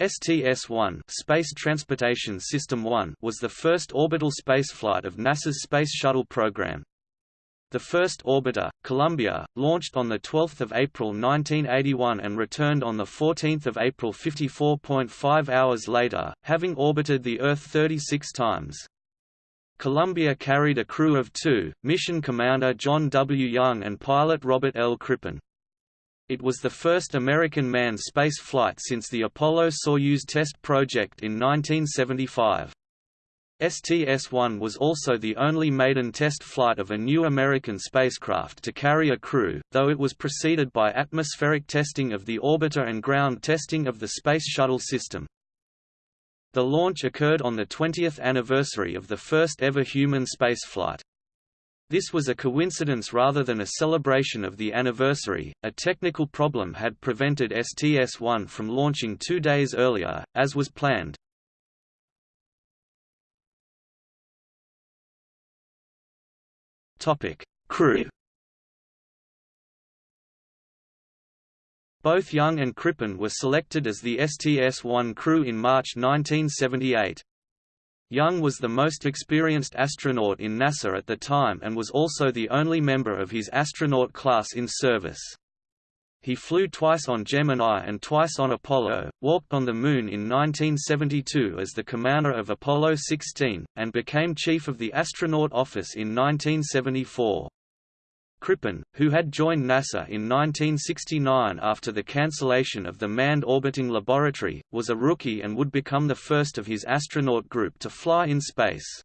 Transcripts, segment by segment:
STS-1 Space Transportation System 1 was the first orbital spaceflight of NASA's Space Shuttle program. The first orbiter, Columbia, launched on 12 April 1981 and returned on 14 April 54.5 hours later, having orbited the Earth 36 times. Columbia carried a crew of two, mission commander John W. Young and pilot Robert L. Crippen. It was the first American manned space flight since the Apollo-Soyuz test project in 1975. STS-1 was also the only maiden test flight of a new American spacecraft to carry a crew, though it was preceded by atmospheric testing of the orbiter and ground testing of the Space Shuttle system. The launch occurred on the 20th anniversary of the first ever human spaceflight. This was a coincidence rather than a celebration of the anniversary. A technical problem had prevented STS-1 from launching two days earlier, as was planned. Crew. Both Young and Crippen were selected as the STS-1 crew in March 1978. Young was the most experienced astronaut in NASA at the time and was also the only member of his astronaut class in service. He flew twice on Gemini and twice on Apollo, walked on the Moon in 1972 as the commander of Apollo 16, and became chief of the astronaut office in 1974. Crippen, who had joined NASA in 1969 after the cancellation of the Manned Orbiting Laboratory, was a rookie and would become the first of his astronaut group to fly in space.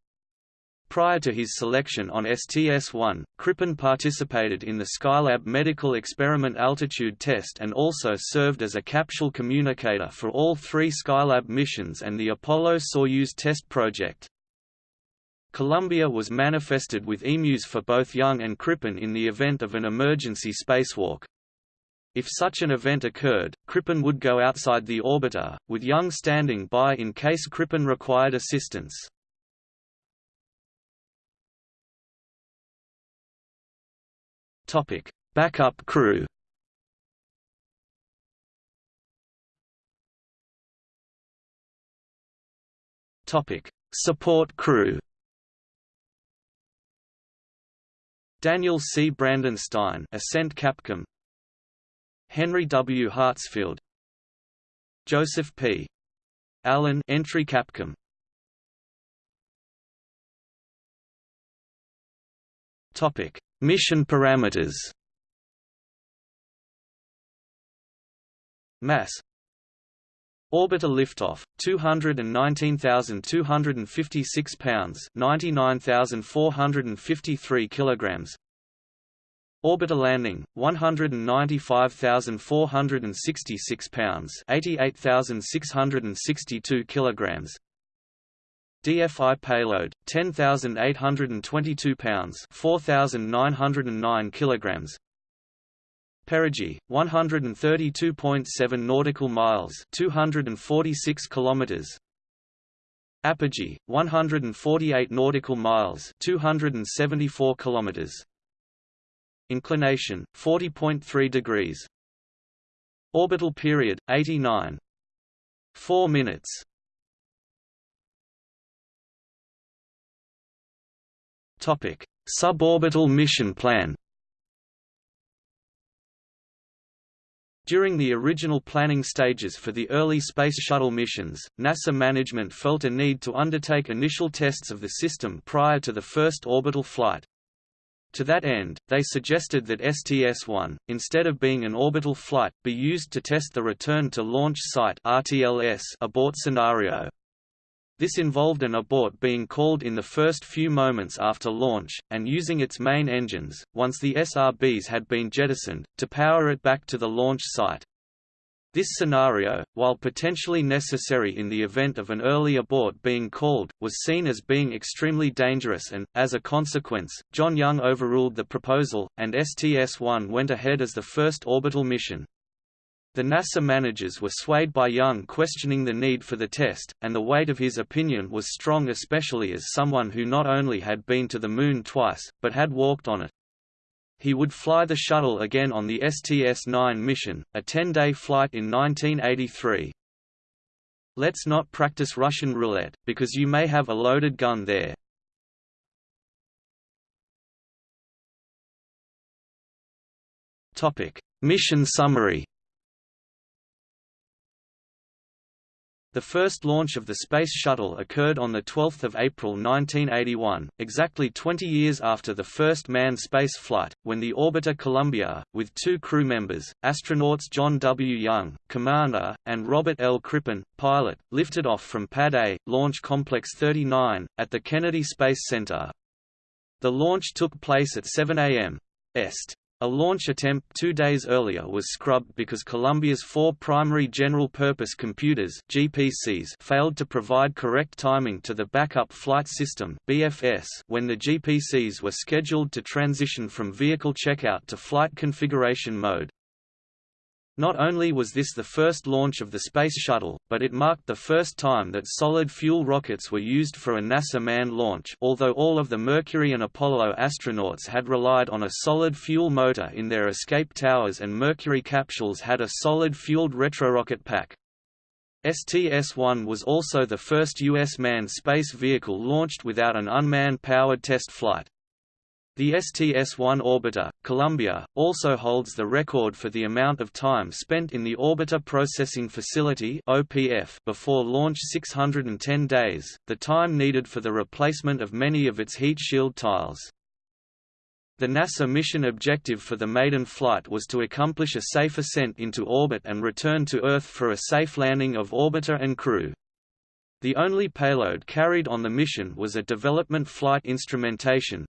Prior to his selection on STS-1, Crippen participated in the Skylab Medical Experiment Altitude Test and also served as a capsule communicator for all three Skylab missions and the Apollo-Soyuz test project. Columbia was manifested with EMUs for both Young and Crippen in the event of an emergency spacewalk. If such an event occurred, Crippen would go outside the orbiter, with Young standing by in case Crippen required assistance. Topic: Backup crew. Topic: Support crew. Daniel C. Brandenstein, Ascent Capcom. Henry W. Hartsfield. Joseph P. Allen, Entry Capcom. Topic: Mission parameters. Mass Orbiter liftoff 219,256 pounds 99,453 kilograms. Orbiter landing 195,466 pounds 88,662 kilograms. DFI payload 10,822 pounds 4,909 kilograms Perigee 132.7 nautical miles 246 kilometers. Apogee 148 nautical miles 274 kilometers. Inclination 40.3 degrees. Orbital period 89 4 minutes. Topic: Suborbital mission plan. During the original planning stages for the early Space Shuttle missions, NASA management felt a need to undertake initial tests of the system prior to the first orbital flight. To that end, they suggested that STS-1, instead of being an orbital flight, be used to test the return to launch site abort scenario. This involved an abort being called in the first few moments after launch, and using its main engines, once the SRBs had been jettisoned, to power it back to the launch site. This scenario, while potentially necessary in the event of an early abort being called, was seen as being extremely dangerous and, as a consequence, John Young overruled the proposal, and STS-1 went ahead as the first orbital mission. The NASA managers were swayed by Young questioning the need for the test, and the weight of his opinion was strong especially as someone who not only had been to the Moon twice, but had walked on it. He would fly the shuttle again on the STS-9 mission, a 10-day flight in 1983. Let's not practice Russian roulette, because you may have a loaded gun there. Mission summary The first launch of the Space Shuttle occurred on 12 April 1981, exactly 20 years after the first manned space flight, when the orbiter Columbia, with two crew members, astronauts John W. Young, commander, and Robert L. Crippen, pilot, lifted off from Pad A, Launch Complex 39, at the Kennedy Space Center. The launch took place at 7 a.m. Est. A launch attempt two days earlier was scrubbed because Columbia's four primary general-purpose computers GPCs failed to provide correct timing to the Backup Flight System BFS when the GPCs were scheduled to transition from vehicle checkout to flight configuration mode. Not only was this the first launch of the Space Shuttle, but it marked the first time that solid-fuel rockets were used for a NASA manned launch although all of the Mercury and Apollo astronauts had relied on a solid-fuel motor in their escape towers and Mercury capsules had a solid-fueled retrorocket pack. STS-1 was also the first U.S. manned space vehicle launched without an unmanned powered test flight. The STS-1 orbiter, Columbia, also holds the record for the amount of time spent in the Orbiter Processing Facility (OPF) before launch 610 days, the time needed for the replacement of many of its heat shield tiles. The NASA mission objective for the maiden flight was to accomplish a safe ascent into orbit and return to Earth for a safe landing of orbiter and crew. The only payload carried on the mission was a Development Flight Instrumentation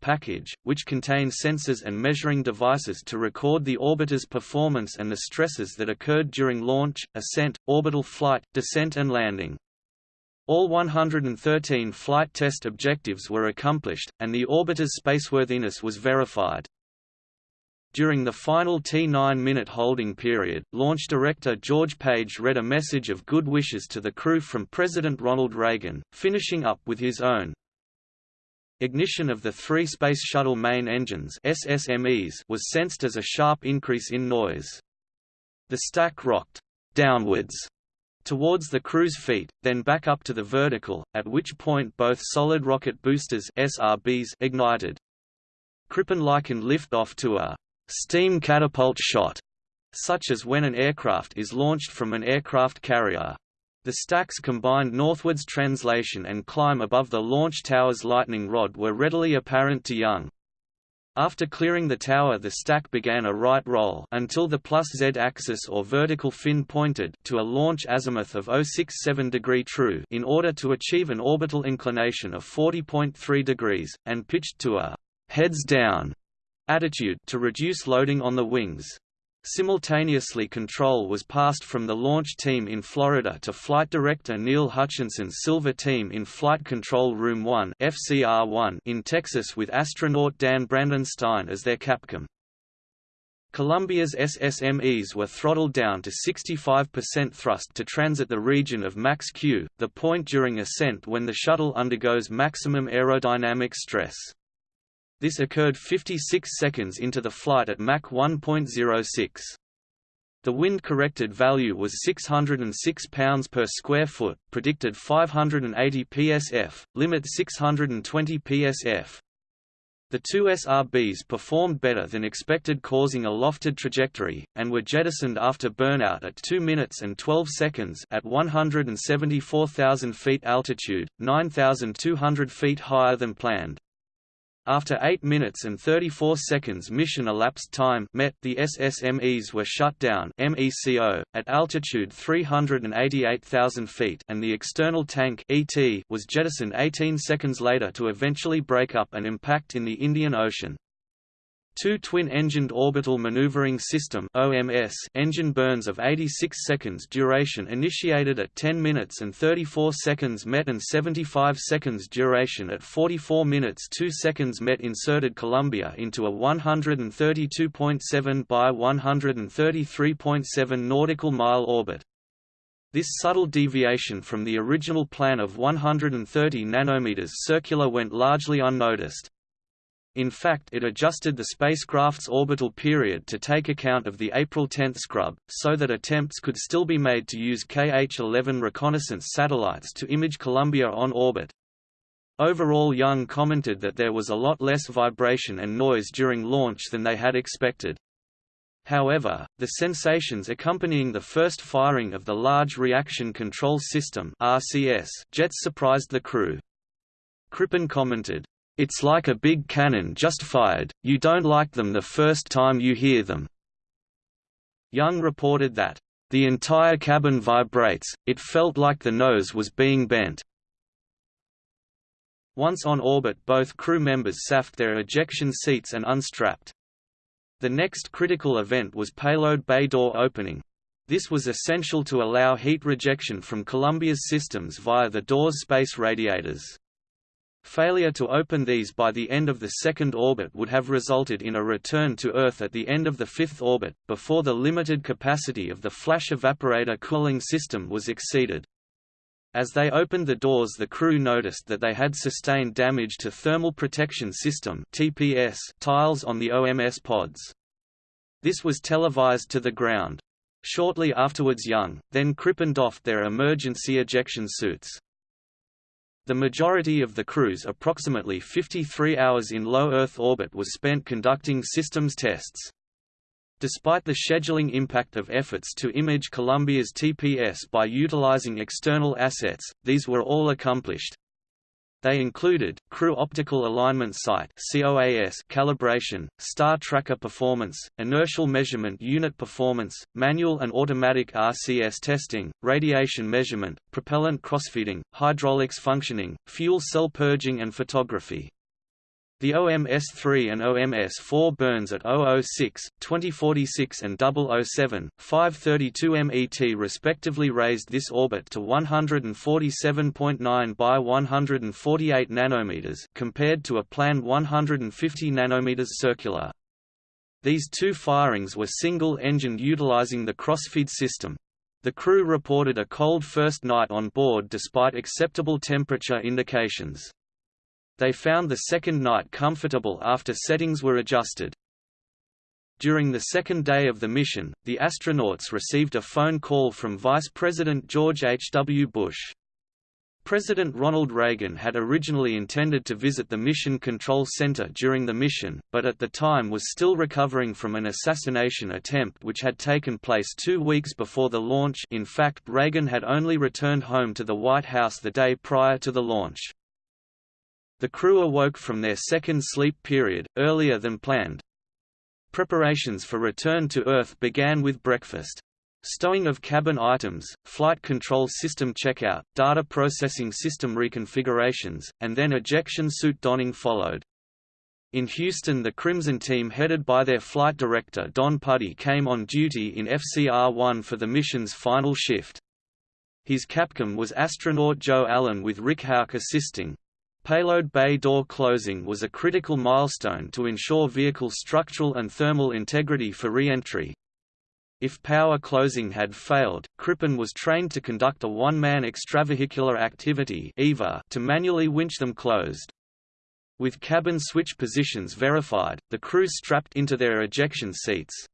package, which contained sensors and measuring devices to record the orbiter's performance and the stresses that occurred during launch, ascent, orbital flight, descent and landing. All 113 flight test objectives were accomplished, and the orbiter's spaceworthiness was verified. During the final T9-minute holding period, launch director George Page read a message of good wishes to the crew from President Ronald Reagan, finishing up with his own. Ignition of the three Space Shuttle main engines SSMEs was sensed as a sharp increase in noise. The stack rocked downwards towards the crew's feet, then back up to the vertical, at which point both solid rocket boosters SRBs ignited. Crippen likened liftoff to a steam catapult shot, such as when an aircraft is launched from an aircraft carrier. The stack's combined northwards translation and climb above the launch tower's lightning rod were readily apparent to Young. After clearing the tower the stack began a right roll until the plus z-axis or vertical fin pointed to a launch azimuth of 067 degree true in order to achieve an orbital inclination of 40.3 degrees, and pitched to a heads down attitude to reduce loading on the wings. Simultaneously control was passed from the launch team in Florida to Flight Director Neil Hutchinson's Silver Team in Flight Control Room 1 FCR-1 in Texas with astronaut Dan Brandenstein as their Capcom. Columbia's SSMEs were throttled down to 65% thrust to transit the region of max Q, the point during ascent when the shuttle undergoes maximum aerodynamic stress. This occurred 56 seconds into the flight at Mach 1.06. The wind-corrected value was 606 pounds per square foot, predicted 580 psf, limit 620 psf. The two SRBs performed better than expected causing a lofted trajectory, and were jettisoned after burnout at 2 minutes and 12 seconds at 174,000 feet altitude, 9,200 feet higher than planned. After 8 minutes and 34 seconds mission elapsed time met, the SSMEs were shut down MECO, at altitude 388,000 feet and the external tank ET was jettisoned 18 seconds later to eventually break up and impact in the Indian Ocean. Two twin-engined orbital maneuvering system (OMS) engine burns of 86 seconds duration initiated at 10 minutes and 34 seconds met and 75 seconds duration at 44 minutes 2 seconds met inserted Columbia into a 132.7 by 133.7 nautical mile orbit. This subtle deviation from the original plan of 130 nanometers circular went largely unnoticed. In fact it adjusted the spacecraft's orbital period to take account of the April 10 scrub, so that attempts could still be made to use KH-11 reconnaissance satellites to image Columbia on orbit. Overall Young commented that there was a lot less vibration and noise during launch than they had expected. However, the sensations accompanying the first firing of the Large Reaction Control System jets surprised the crew. Crippen commented, "It's like a big cannon just fired, you don't like them the first time you hear them." Young reported that, "...the entire cabin vibrates, it felt like the nose was being bent." Once on orbit both crew members SAFed their ejection seats and unstrapped. The next critical event was payload bay door opening. This was essential to allow heat rejection from Columbia's systems via the door's space radiators. Failure to open these by the end of the second orbit would have resulted in a return to Earth at the end of the fifth orbit, before the limited capacity of the flash evaporator cooling system was exceeded. As they opened the doors the crew noticed that they had sustained damage to Thermal Protection System (TPS) tiles on the OMS pods. This was televised to the ground. Shortly afterwards Young, then Crippen doffed their emergency ejection suits. The majority of the crew's approximately 53 hours in low Earth orbit was spent conducting systems tests. Despite the scheduling impact of efforts to image Columbia's TPS by utilizing external assets, these were all accomplished. They included, crew optical alignment sight calibration, star tracker performance, inertial measurement unit performance, manual and automatic RCS testing, radiation measurement, propellant crossfeeding, hydraulics functioning, fuel cell purging and photography. The OMS-3 and OMS-4 burns at 006, 2046 and 007, 532 MET respectively raised this orbit to 147.9 by 148 nanometers compared to a planned 150 nanometers circular. These two firings were single-engined utilizing the crossfeed system. The crew reported a cold first night on board despite acceptable temperature indications. They found the second night comfortable after settings were adjusted. During the second day of the mission, the astronauts received a phone call from Vice President George H. W. Bush. President Ronald Reagan had originally intended to visit the Mission Control Center during the mission, but at the time was still recovering from an assassination attempt which had taken place two weeks before the launch in fact Reagan had only returned home to the White House the day prior to the launch. The crew awoke from their second sleep period, earlier than planned. Preparations for return to Earth began with breakfast. Stowing of cabin items, flight control system checkout, data processing system reconfigurations, and then ejection suit donning followed. In Houston the Crimson team headed by their flight director Don Puddy came on duty in FCR-1 for the mission's final shift. His capcom was astronaut Joe Allen with Rick Hauck assisting. Payload bay door closing was a critical milestone to ensure vehicle structural and thermal integrity for re-entry. If power closing had failed, Crippen was trained to conduct a one-man extravehicular activity EVA to manually winch them closed. With cabin switch positions verified, the crew strapped into their ejection seats.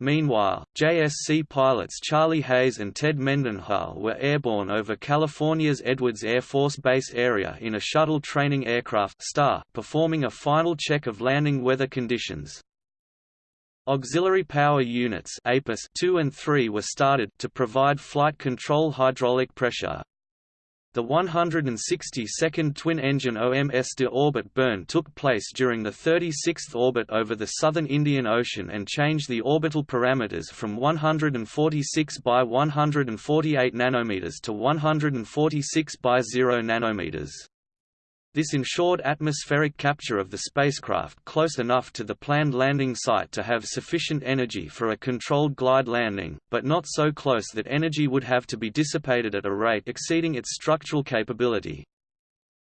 Meanwhile, JSC pilots Charlie Hayes and Ted Mendenhall were airborne over California's Edwards Air Force Base area in a shuttle training aircraft STAR, performing a final check of landing weather conditions. Auxiliary power units APUS 2 and 3 were started to provide flight control hydraulic pressure, the 162nd twin-engine OMS de orbit burn took place during the 36th orbit over the southern Indian Ocean and changed the orbital parameters from 146 by 148 nanometers to 146 by 0 nanometers. This ensured atmospheric capture of the spacecraft close enough to the planned landing site to have sufficient energy for a controlled glide landing, but not so close that energy would have to be dissipated at a rate exceeding its structural capability.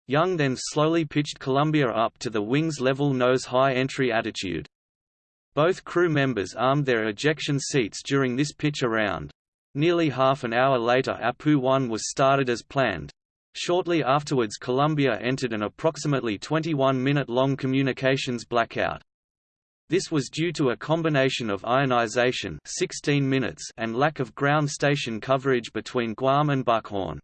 Young then slowly pitched Columbia up to the wing's level nose-high entry attitude. Both crew members armed their ejection seats during this pitch around. Nearly half an hour later Apu-1 was started as planned. Shortly afterwards Columbia entered an approximately 21-minute-long communications blackout. This was due to a combination of ionization 16 minutes and lack of ground station coverage between Guam and Buckhorn.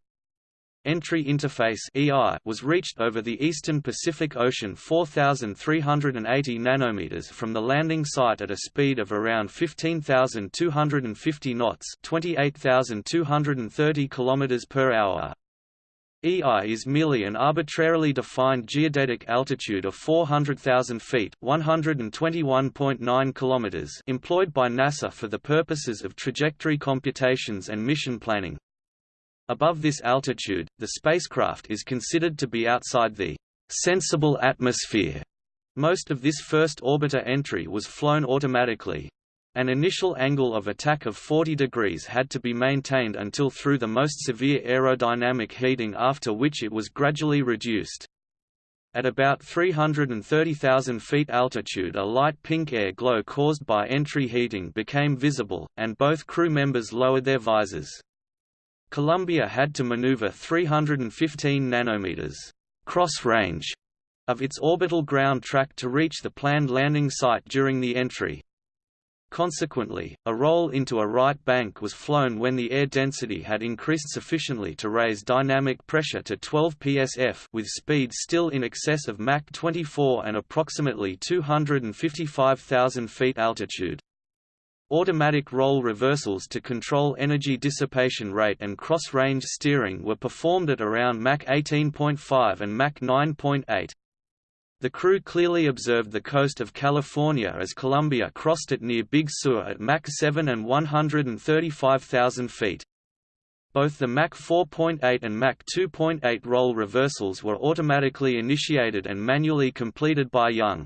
Entry interface EI was reached over the eastern Pacific Ocean 4380 nanometers from the landing site at a speed of around 15250 knots, 28230 kilometers per hour. EI is merely an arbitrarily defined geodetic altitude of 400,000 feet (121.9 kilometers) employed by NASA for the purposes of trajectory computations and mission planning. Above this altitude, the spacecraft is considered to be outside the sensible atmosphere. Most of this first orbiter entry was flown automatically, an initial angle of attack of 40 degrees had to be maintained until through the most severe aerodynamic heating after which it was gradually reduced. At about 330,000 feet altitude a light pink air glow caused by entry heating became visible, and both crew members lowered their visors. Columbia had to maneuver 315 nanometers cross range of its orbital ground track to reach the planned landing site during the entry. Consequently, a roll into a right bank was flown when the air density had increased sufficiently to raise dynamic pressure to 12 psf with speed still in excess of Mach 24 and approximately 255,000 feet altitude. Automatic roll reversals to control energy dissipation rate and cross-range steering were performed at around Mach 18.5 and Mach 9.8. The crew clearly observed the coast of California as Columbia crossed it near Big Sur at Mach 7 and 135,000 feet. Both the Mach 4.8 and Mach 2.8 roll reversals were automatically initiated and manually completed by Young.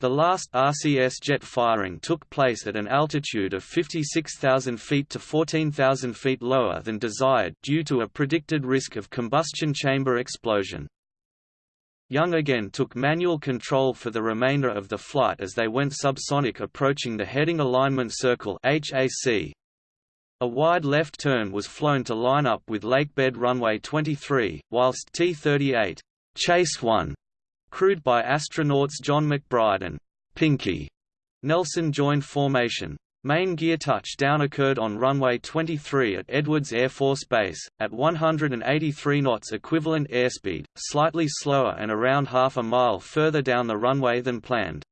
The last RCS jet firing took place at an altitude of 56,000 feet to 14,000 feet lower than desired due to a predicted risk of combustion chamber explosion. Young again took manual control for the remainder of the flight as they went subsonic approaching the heading alignment circle HAC. A wide left turn was flown to line up with Lakebed Runway 23, whilst T-38 Chase 1, crewed by astronauts Jon McBride and Pinky Nelson joined formation. Main gear touchdown occurred on runway 23 at Edwards Air Force Base, at 183 knots equivalent airspeed, slightly slower and around half a mile further down the runway than planned.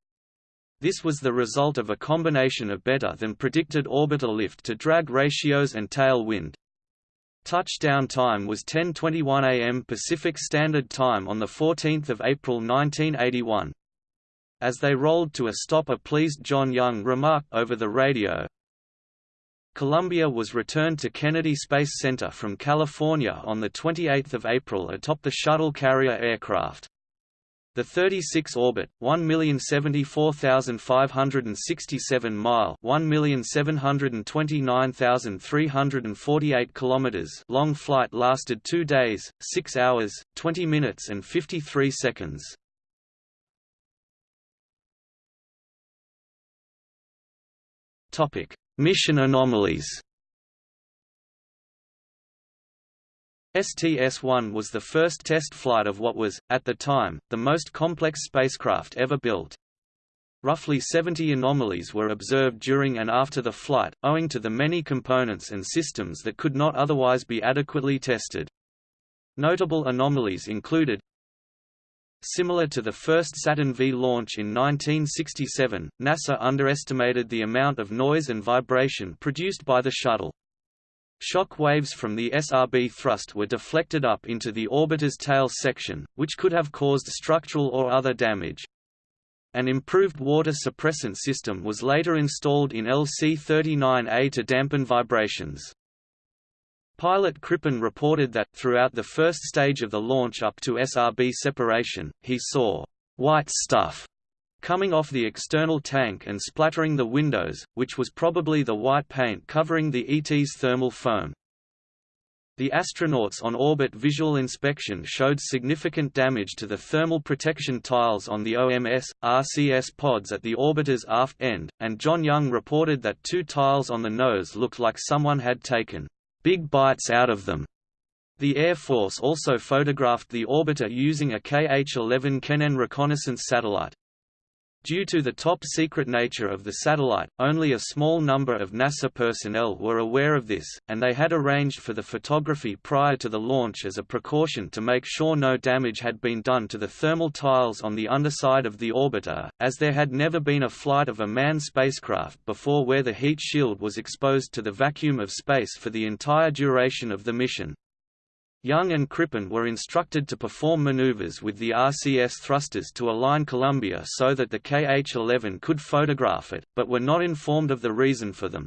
This was the result of a combination of better than predicted orbital lift to drag ratios and tail wind. Touchdown time was 10:21 a.m. Pacific Standard Time on the 14th of April 1981. As they rolled to a stop a pleased John Young remarked over the radio, Columbia was returned to Kennedy Space Center from California on 28 April atop the shuttle carrier aircraft. The 36 orbit, 1,074,567 mile, 1,729,348 kilometers long flight lasted 2 days, 6 hours, 20 minutes and 53 seconds. Topic: Mission anomalies. STS-1 was the first test flight of what was, at the time, the most complex spacecraft ever built. Roughly 70 anomalies were observed during and after the flight, owing to the many components and systems that could not otherwise be adequately tested. Notable anomalies included Similar to the first Saturn V launch in 1967, NASA underestimated the amount of noise and vibration produced by the shuttle. Shock waves from the SRB thrust were deflected up into the orbiter's tail section, which could have caused structural or other damage. An improved water suppressant system was later installed in LC-39A to dampen vibrations. Pilot Crippen reported that, throughout the first stage of the launch up to SRB separation, he saw white stuff coming off the external tank and splattering the windows, which was probably the white paint covering the ET's thermal foam. The astronauts on orbit visual inspection showed significant damage to the thermal protection tiles on the OMS, RCS pods at the orbiter's aft end, and John Young reported that two tiles on the nose looked like someone had taken big bites out of them. The Air Force also photographed the orbiter using a KH-11 Kennen reconnaissance satellite. Due to the top-secret nature of the satellite, only a small number of NASA personnel were aware of this, and they had arranged for the photography prior to the launch as a precaution to make sure no damage had been done to the thermal tiles on the underside of the orbiter, as there had never been a flight of a manned spacecraft before where the heat shield was exposed to the vacuum of space for the entire duration of the mission. Young and Crippen were instructed to perform maneuvers with the RCS thrusters to align Columbia so that the KH-11 could photograph it, but were not informed of the reason for them.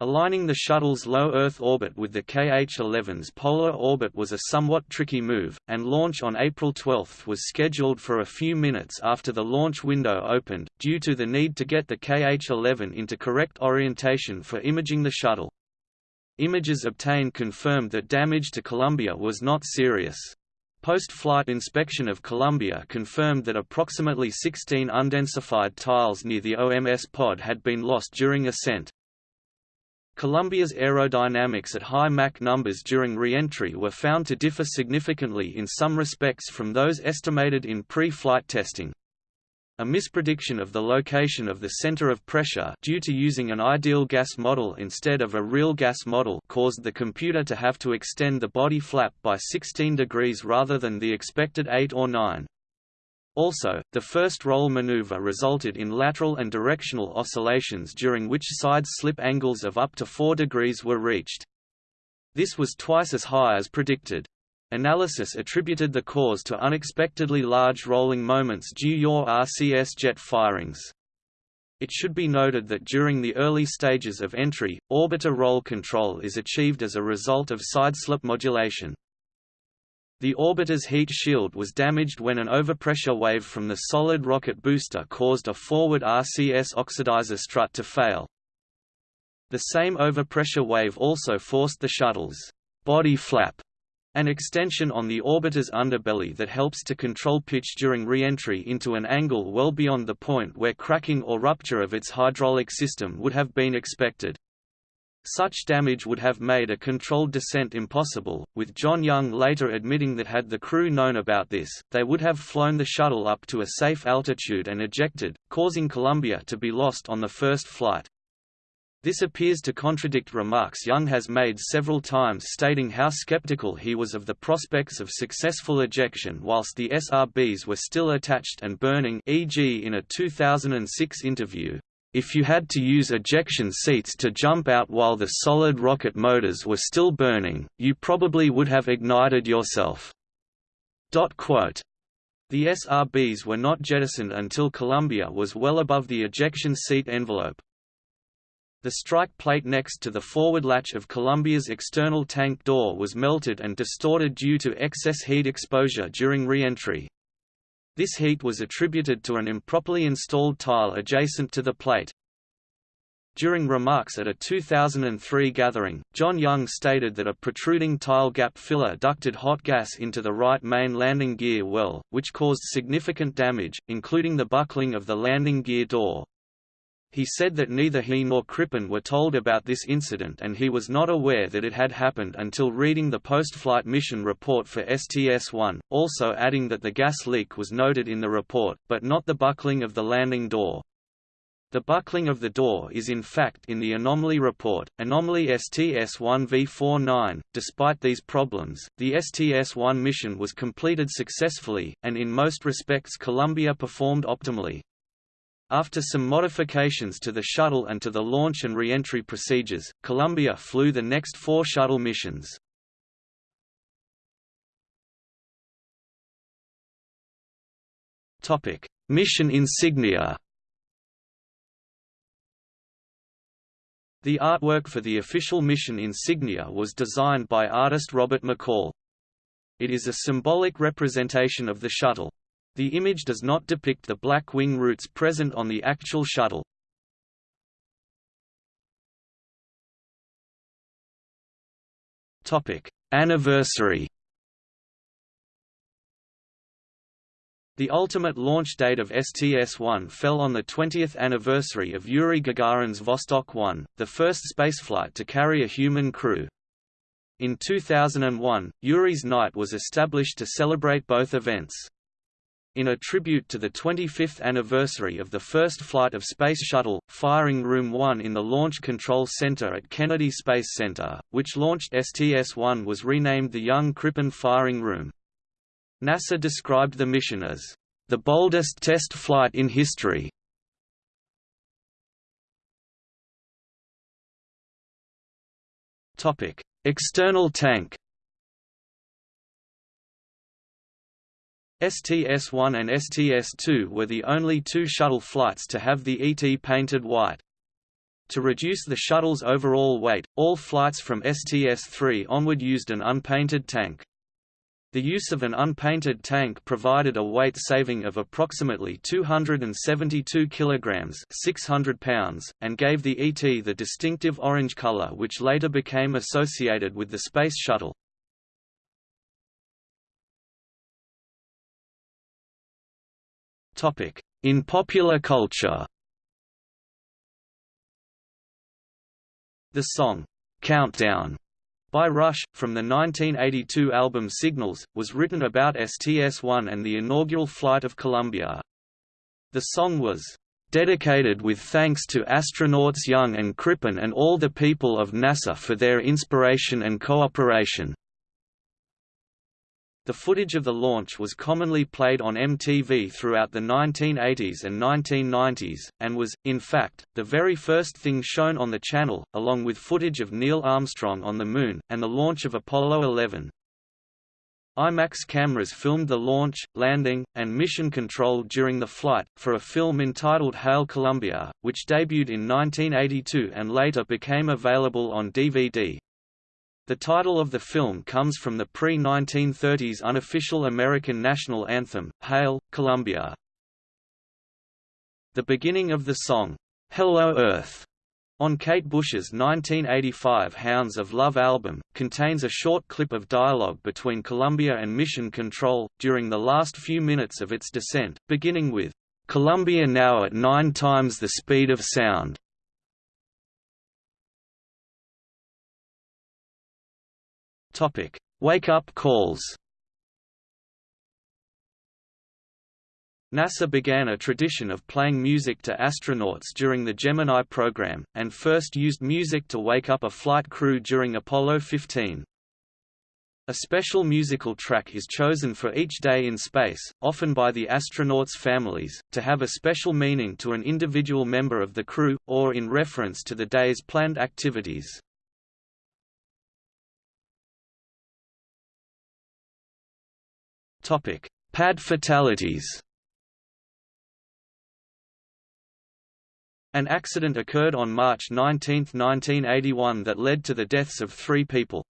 Aligning the shuttle's low Earth orbit with the KH-11's polar orbit was a somewhat tricky move, and launch on April 12 was scheduled for a few minutes after the launch window opened, due to the need to get the KH-11 into correct orientation for imaging the shuttle. Images obtained confirmed that damage to Columbia was not serious. Post-flight inspection of Columbia confirmed that approximately 16 undensified tiles near the OMS pod had been lost during ascent. Columbia's aerodynamics at high Mach numbers during re-entry were found to differ significantly in some respects from those estimated in pre-flight testing. A misprediction of the location of the center of pressure due to using an ideal gas model instead of a real gas model caused the computer to have to extend the body flap by 16 degrees rather than the expected 8 or 9. Also, the first roll maneuver resulted in lateral and directional oscillations during which side slip angles of up to 4 degrees were reached. This was twice as high as predicted. Analysis attributed the cause to unexpectedly large rolling moments due your RCS jet firings. It should be noted that during the early stages of entry, orbiter roll control is achieved as a result of sideslip modulation. The orbiter's heat shield was damaged when an overpressure wave from the solid rocket booster caused a forward RCS oxidizer strut to fail. The same overpressure wave also forced the shuttle's body flap an extension on the orbiter's underbelly that helps to control pitch during re-entry into an angle well beyond the point where cracking or rupture of its hydraulic system would have been expected. Such damage would have made a controlled descent impossible, with John Young later admitting that had the crew known about this, they would have flown the shuttle up to a safe altitude and ejected, causing Columbia to be lost on the first flight. This appears to contradict remarks Young has made several times stating how skeptical he was of the prospects of successful ejection whilst the SRBs were still attached and burning e.g. in a 2006 interview, "...if you had to use ejection seats to jump out while the solid rocket motors were still burning, you probably would have ignited yourself." The SRBs were not jettisoned until Columbia was well above the ejection seat envelope, the strike plate next to the forward latch of Columbia's external tank door was melted and distorted due to excess heat exposure during re-entry. This heat was attributed to an improperly installed tile adjacent to the plate. During remarks at a 2003 gathering, John Young stated that a protruding tile gap filler ducted hot gas into the right main landing gear well, which caused significant damage, including the buckling of the landing gear door. He said that neither he nor Crippen were told about this incident and he was not aware that it had happened until reading the post-flight mission report for STS-1, also adding that the gas leak was noted in the report, but not the buckling of the landing door. The buckling of the door is in fact in the anomaly report, anomaly STS-1V49. Despite these problems, the STS-1 mission was completed successfully, and in most respects Columbia performed optimally. After some modifications to the shuttle and to the launch and re-entry procedures, Columbia flew the next four shuttle missions. Mission insignia The artwork for the official mission insignia was designed by artist Robert McCall. It is a symbolic representation of the shuttle. The image does not depict the black wing roots present on the actual shuttle. Topic: Anniversary. The ultimate launch date of STS-1 fell on the 20th anniversary of Yuri Gagarin's Vostok 1, the first spaceflight to carry a human crew. In 2001, Yuri's Night was established to celebrate both events. In a tribute to the 25th anniversary of the first flight of Space Shuttle, Firing Room 1 in the Launch Control Center at Kennedy Space Center, which launched STS-1 was renamed the Young Crippen Firing Room. NASA described the mission as, "...the boldest test flight in history." External tank STS-1 and STS-2 were the only two shuttle flights to have the ET painted white. To reduce the shuttle's overall weight, all flights from STS-3 onward used an unpainted tank. The use of an unpainted tank provided a weight saving of approximately 272 kilograms (600 pounds) and gave the ET the distinctive orange color which later became associated with the Space Shuttle. In popular culture The song, "'Countdown' by Rush, from the 1982 album Signals, was written about STS-1 and the inaugural flight of Columbia. The song was dedicated with thanks to astronauts Young and Crippen and all the people of NASA for their inspiration and cooperation. The footage of the launch was commonly played on MTV throughout the 1980s and 1990s, and was, in fact, the very first thing shown on the channel, along with footage of Neil Armstrong on the Moon, and the launch of Apollo 11. IMAX cameras filmed the launch, landing, and mission control during the flight, for a film entitled Hail Columbia, which debuted in 1982 and later became available on DVD. The title of the film comes from the pre-1930s unofficial American national anthem, Hail, Columbia. The beginning of the song, Hello Earth, on Kate Bush's 1985 Hounds of Love album, contains a short clip of dialogue between Columbia and Mission Control, during the last few minutes of its descent, beginning with, "'Columbia now at nine times the speed of sound' Topic: Wake-up calls. NASA began a tradition of playing music to astronauts during the Gemini program, and first used music to wake up a flight crew during Apollo 15. A special musical track is chosen for each day in space, often by the astronauts' families, to have a special meaning to an individual member of the crew, or in reference to the day's planned activities. Topic: Pad fatalities. An accident occurred on March 19, 1981 that led to the deaths of three people.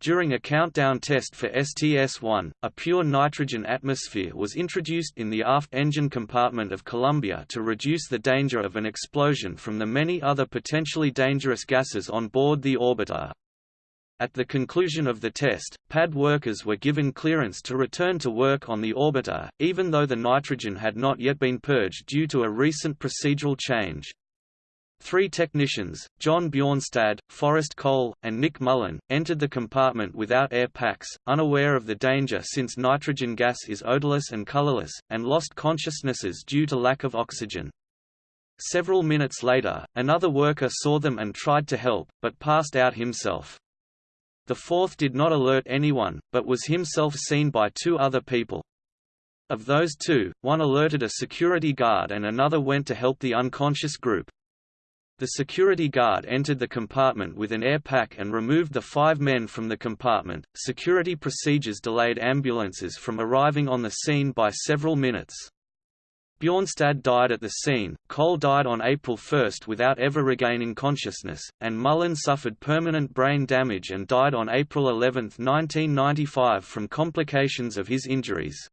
During a countdown test for STS-1, a pure nitrogen atmosphere was introduced in the aft engine compartment of Columbia to reduce the danger of an explosion from the many other potentially dangerous gases on board the orbiter. At the conclusion of the test, pad workers were given clearance to return to work on the orbiter, even though the nitrogen had not yet been purged due to a recent procedural change. Three technicians, John Bjornstad, Forrest Cole, and Nick Mullen, entered the compartment without air packs, unaware of the danger since nitrogen gas is odorless and colorless, and lost consciousnesses due to lack of oxygen. Several minutes later, another worker saw them and tried to help, but passed out himself. The fourth did not alert anyone, but was himself seen by two other people. Of those two, one alerted a security guard and another went to help the unconscious group. The security guard entered the compartment with an air pack and removed the five men from the compartment. Security procedures delayed ambulances from arriving on the scene by several minutes. Bjornstad died at the scene, Cole died on April 1 without ever regaining consciousness, and Mullen suffered permanent brain damage and died on April 11, 1995 from complications of his injuries.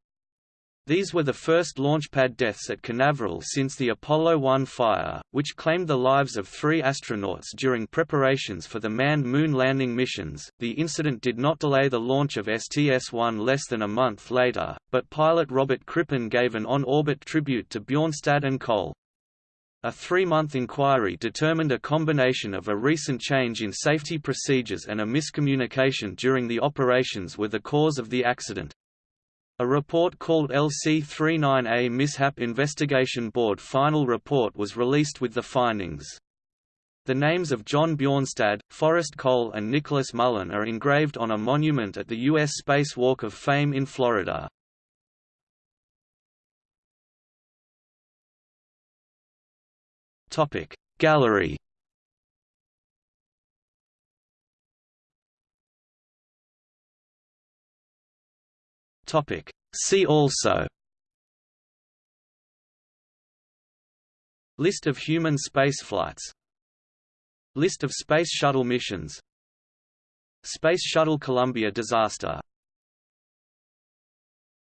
These were the first launchpad deaths at Canaveral since the Apollo 1 fire, which claimed the lives of three astronauts during preparations for the manned moon landing missions. The incident did not delay the launch of STS 1 less than a month later, but pilot Robert Crippen gave an on orbit tribute to Bjornstad and Cole. A three-month inquiry determined a combination of a recent change in safety procedures and a miscommunication during the operations were the cause of the accident. A report called LC-39A Mishap Investigation Board final report was released with the findings. The names of John Bjornstad, Forrest Cole and Nicholas Mullen are engraved on a monument at the U.S. Space Walk of Fame in Florida. Gallery Topic. See also. List of human spaceflights. List of Space Shuttle missions. Space Shuttle Columbia disaster